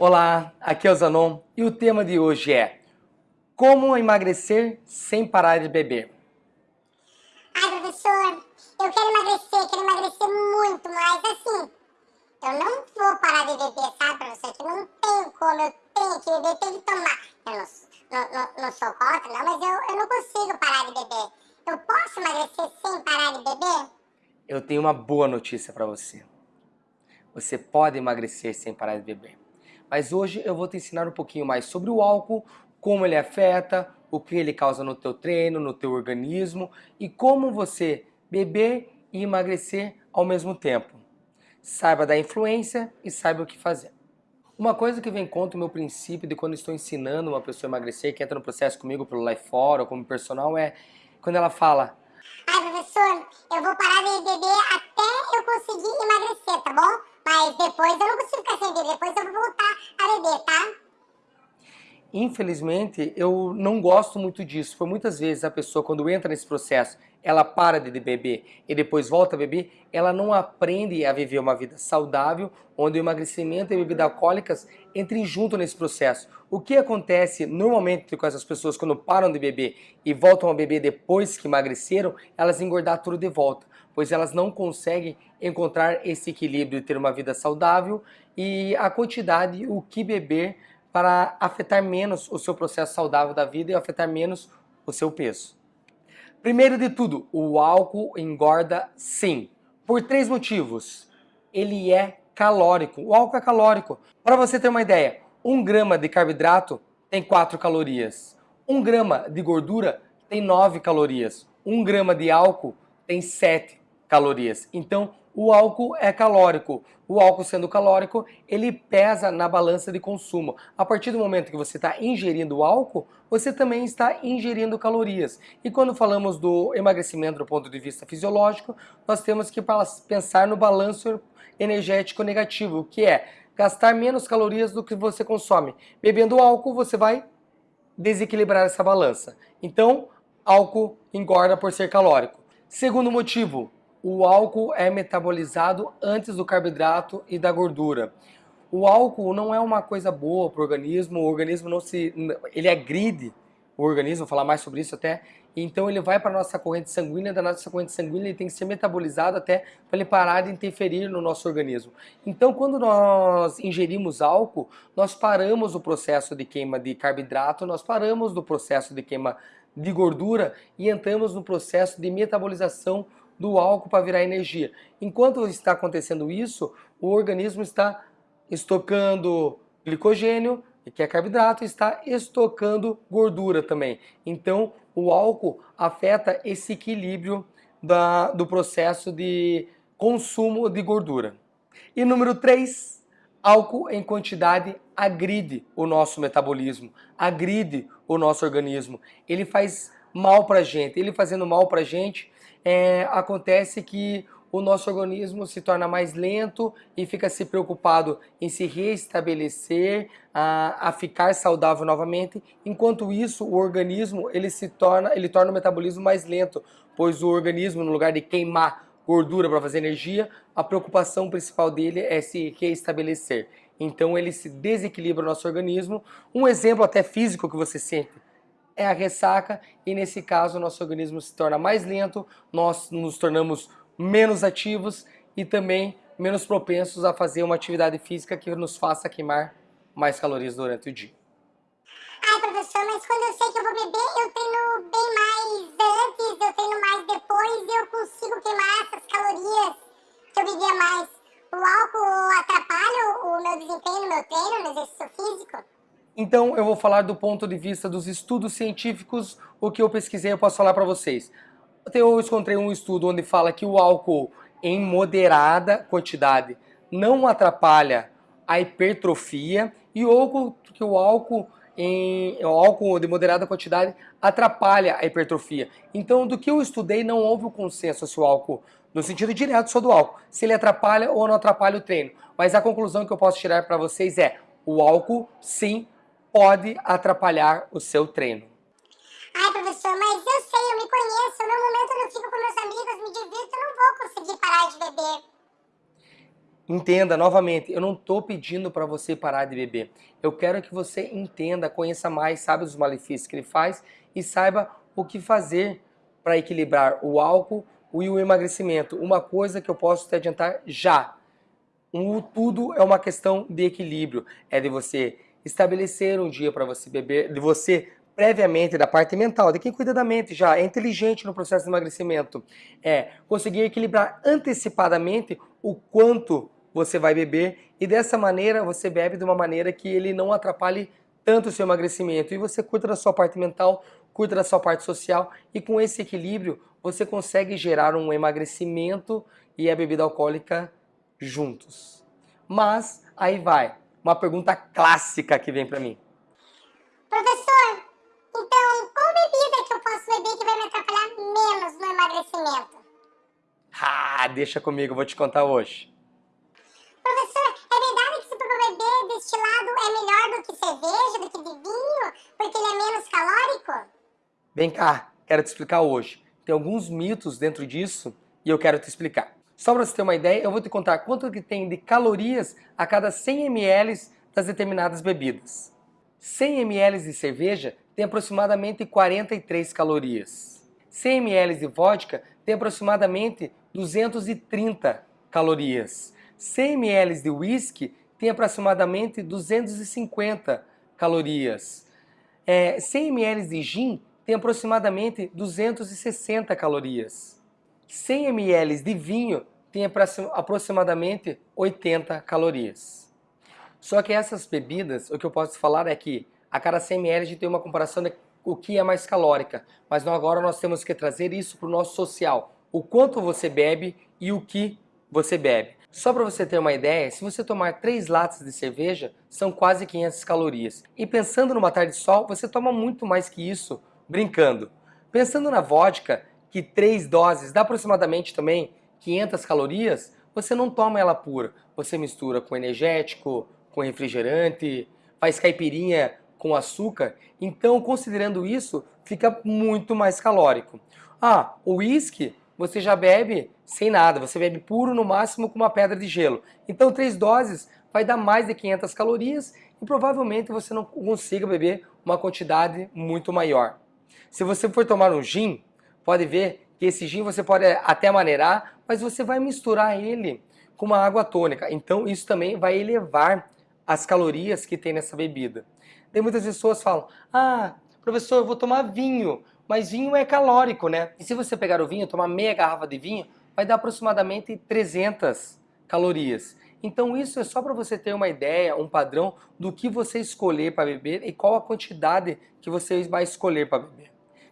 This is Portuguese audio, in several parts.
Olá, aqui é o Zanon e o tema de hoje é Como emagrecer sem parar de beber? Ai, professor, eu quero emagrecer, quero emagrecer muito, mas assim, eu não vou parar de beber, sabe, professor? Que não tenho como, eu tenho que beber, tenho que tomar. Eu não, não, não, não sou contra, não, mas eu, eu não consigo parar de beber. Eu posso emagrecer sem parar de beber? Eu tenho uma boa notícia para você. Você pode emagrecer sem parar de beber. Mas hoje eu vou te ensinar um pouquinho mais sobre o álcool, como ele afeta, o que ele causa no teu treino, no teu organismo e como você beber e emagrecer ao mesmo tempo. Saiba da influência e saiba o que fazer. Uma coisa que vem contra o meu princípio de quando estou ensinando uma pessoa a emagrecer, que entra no processo comigo pelo Life Fora ou como personal, é quando ela fala Ai, professor, eu vou parar de beber até eu conseguir emagrecer, tá bom? Mas depois eu não consigo ficar sem beber, depois eu vou voltar a beber, tá? Infelizmente, eu não gosto muito disso. Por muitas vezes a pessoa, quando entra nesse processo, ela para de beber e depois volta a beber, ela não aprende a viver uma vida saudável, onde o emagrecimento e bebidas alcoólicas entrem junto nesse processo. O que acontece normalmente com essas pessoas quando param de beber e voltam a beber depois que emagreceram, elas engordar tudo de volta, pois elas não conseguem encontrar esse equilíbrio de ter uma vida saudável e a quantidade, o que beber para afetar menos o seu processo saudável da vida e afetar menos o seu peso. Primeiro de tudo, o álcool engorda sim, por três motivos. Ele é calórico, o álcool é calórico. Para você ter uma ideia, um grama de carboidrato tem 4 calorias, um grama de gordura tem 9 calorias, um grama de álcool tem 7 calorias. Então, o álcool é calórico. O álcool sendo calórico, ele pesa na balança de consumo. A partir do momento que você está ingerindo álcool, você também está ingerindo calorias. E quando falamos do emagrecimento do ponto de vista fisiológico, nós temos que pensar no balanço energético negativo, que é gastar menos calorias do que você consome. Bebendo álcool, você vai desequilibrar essa balança. Então, álcool engorda por ser calórico. Segundo motivo, o álcool é metabolizado antes do carboidrato e da gordura. O álcool não é uma coisa boa para o organismo, o organismo não se... ele agride o organismo, vou falar mais sobre isso até, então ele vai para a nossa corrente sanguínea, da nossa corrente sanguínea ele tem que ser metabolizado até para ele parar de interferir no nosso organismo. Então quando nós ingerimos álcool, nós paramos o processo de queima de carboidrato, nós paramos do processo de queima de gordura e entramos no processo de metabolização do álcool para virar energia. Enquanto está acontecendo isso, o organismo está estocando glicogênio, que é carboidrato, está estocando gordura também. Então, o álcool afeta esse equilíbrio da, do processo de consumo de gordura. E número 3, álcool em quantidade agride o nosso metabolismo, agride o nosso organismo. Ele faz mal para a gente. Ele fazendo mal para a gente, é, acontece que o nosso organismo se torna mais lento e fica se preocupado em se restabelecer, a, a, ficar saudável novamente. Enquanto isso, o organismo ele se torna, ele torna o metabolismo mais lento, pois o organismo, no lugar de queimar gordura para fazer energia, a preocupação principal dele é se restabelecer. Então ele se desequilibra o nosso organismo. Um exemplo até físico que você sente é a ressaca e nesse caso nosso organismo se torna mais lento, nós nos tornamos menos ativos e também menos propensos a fazer uma atividade física que nos faça queimar mais calorias durante o dia. Ai, professor, mas quando eu sei que eu vou beber, eu treino bem mais antes, eu treino mais depois e eu consigo queimar essas calorias que eu bebia mais. O álcool atrapalha o meu desempenho no meu treino, no exercício físico? Então eu vou falar do ponto de vista dos estudos científicos, o que eu pesquisei eu posso falar para vocês. Eu encontrei um estudo onde fala que o álcool em moderada quantidade não atrapalha a hipertrofia e ou que o álcool em o álcool de moderada quantidade atrapalha a hipertrofia. Então, do que eu estudei, não houve o consenso se o álcool, no sentido direto só do álcool, se ele atrapalha ou não atrapalha o treino. Mas a conclusão que eu posso tirar para vocês é, o álcool sim pode atrapalhar o seu treino. Ai, professor, mas eu sei, eu me conheço. No momento eu não fico com meus amigos, me divirto, eu não vou conseguir parar de beber. Entenda novamente, eu não estou pedindo para você parar de beber. Eu quero que você entenda, conheça mais, saiba dos malefícios que ele faz e saiba o que fazer para equilibrar o álcool e o emagrecimento. Uma coisa que eu posso te adiantar já. Um, tudo é uma questão de equilíbrio. É de você estabelecer um dia para você beber, de você previamente da parte mental, de quem cuida da mente já, é inteligente no processo de emagrecimento, é conseguir equilibrar antecipadamente o quanto você vai beber e dessa maneira você bebe de uma maneira que ele não atrapalhe tanto o seu emagrecimento e você cuida da sua parte mental, cuida da sua parte social e com esse equilíbrio você consegue gerar um emagrecimento e a bebida alcoólica juntos. Mas aí vai, uma pergunta clássica que vem para mim. Professor, então qual bebida que eu posso beber que vai me atrapalhar menos no emagrecimento? Ah, deixa comigo, vou te contar hoje. Professor, é verdade que se for beber destilado é melhor do que cerveja, do que vinho, porque ele é menos calórico? Vem cá, quero te explicar hoje. Tem alguns mitos dentro disso e eu quero te explicar. Só para você ter uma ideia, eu vou te contar quanto que tem de calorias a cada 100 ml das determinadas bebidas. 100 ml de cerveja tem aproximadamente 43 calorias. 100 ml de vodka tem aproximadamente 230 calorias. 100 ml de whisky tem aproximadamente 250 calorias. É, 100 ml de gin tem aproximadamente 260 calorias. 100 ml de vinho tem aproximadamente 80 calorias. Só que essas bebidas, o que eu posso falar é que a cada 100 ml a gente tem uma comparação de o que é mais calórica, mas agora nós temos que trazer isso para o nosso social, o quanto você bebe e o que você bebe. Só para você ter uma ideia, se você tomar 3 latas de cerveja, são quase 500 calorias. E pensando numa tarde de sol, você toma muito mais que isso, brincando. Pensando na vodka, que três doses dá aproximadamente também 500 calorias, você não toma ela pura. Você mistura com energético, com refrigerante, faz caipirinha com açúcar. Então, considerando isso, fica muito mais calórico. Ah, o uísque você já bebe sem nada, você bebe puro no máximo com uma pedra de gelo. Então, três doses vai dar mais de 500 calorias e provavelmente você não consiga beber uma quantidade muito maior. Se você for tomar um gin, pode ver que esse gin você pode até maneirar, mas você vai misturar ele com uma água tônica. Então isso também vai elevar as calorias que tem nessa bebida. Tem muitas pessoas falam, ah, professor, eu vou tomar vinho, mas vinho é calórico, né? E se você pegar o vinho, tomar meia garrafa de vinho, vai dar aproximadamente 300 calorias. Então isso é só para você ter uma ideia, um padrão do que você escolher para beber e qual a quantidade que você vai escolher para beber.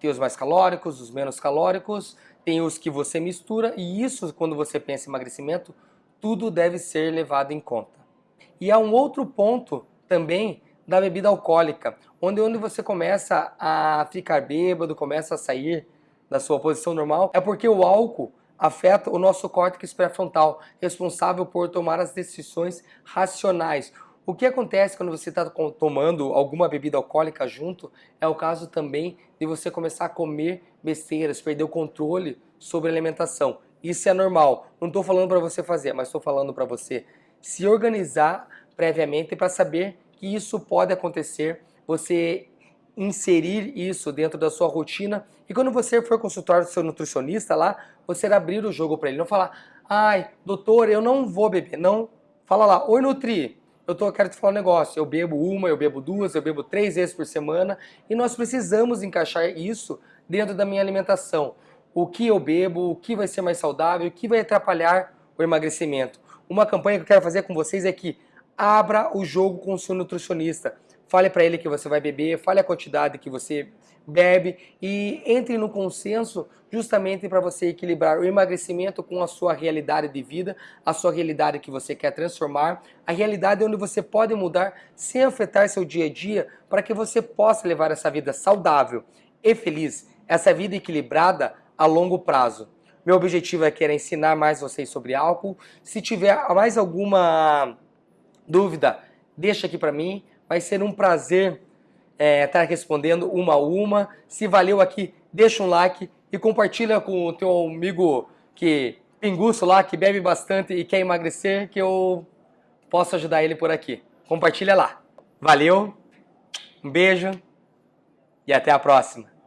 Tem os mais calóricos, os menos calóricos, tem os que você mistura e isso, quando você pensa em emagrecimento, tudo deve ser levado em conta. E há um outro ponto também da bebida alcoólica, onde, onde você começa a ficar bêbado, começa a sair da sua posição normal, é porque o álcool afeta o nosso córtex pré-frontal, responsável por tomar as decisões racionais. O que acontece quando você está tomando alguma bebida alcoólica junto é o caso também de você começar a comer besteiras, perder o controle sobre a alimentação. Isso é normal. Não estou falando para você fazer, mas estou falando para você se organizar previamente para saber que isso pode acontecer, você inserir isso dentro da sua rotina. E quando você for consultar o seu nutricionista lá, você abrir o jogo para ele, não falar, ai, doutor, eu não vou beber, não, fala lá, oi Nutri, eu tô, quero te falar um negócio, eu bebo uma, eu bebo duas, eu bebo três vezes por semana e nós precisamos encaixar isso dentro da minha alimentação. O que eu bebo, o que vai ser mais saudável, o que vai atrapalhar o emagrecimento. Uma campanha que eu quero fazer com vocês é que abra o jogo com o seu nutricionista. Fale para ele que você vai beber, fale a quantidade que você bebe e entre no consenso justamente para você equilibrar o emagrecimento com a sua realidade de vida, a sua realidade que você quer transformar, a realidade onde você pode mudar sem afetar seu dia a dia para que você possa levar essa vida saudável e feliz, essa vida equilibrada a longo prazo. Meu objetivo é querer ensinar mais vocês sobre álcool. Se tiver mais alguma dúvida, deixa aqui para mim. Vai ser um prazer é, tá respondendo uma a uma. Se valeu aqui, deixa um like e compartilha com o teu amigo que pinguço lá que bebe bastante e quer emagrecer, que eu posso ajudar ele por aqui. Compartilha lá. Valeu, um beijo e até a próxima.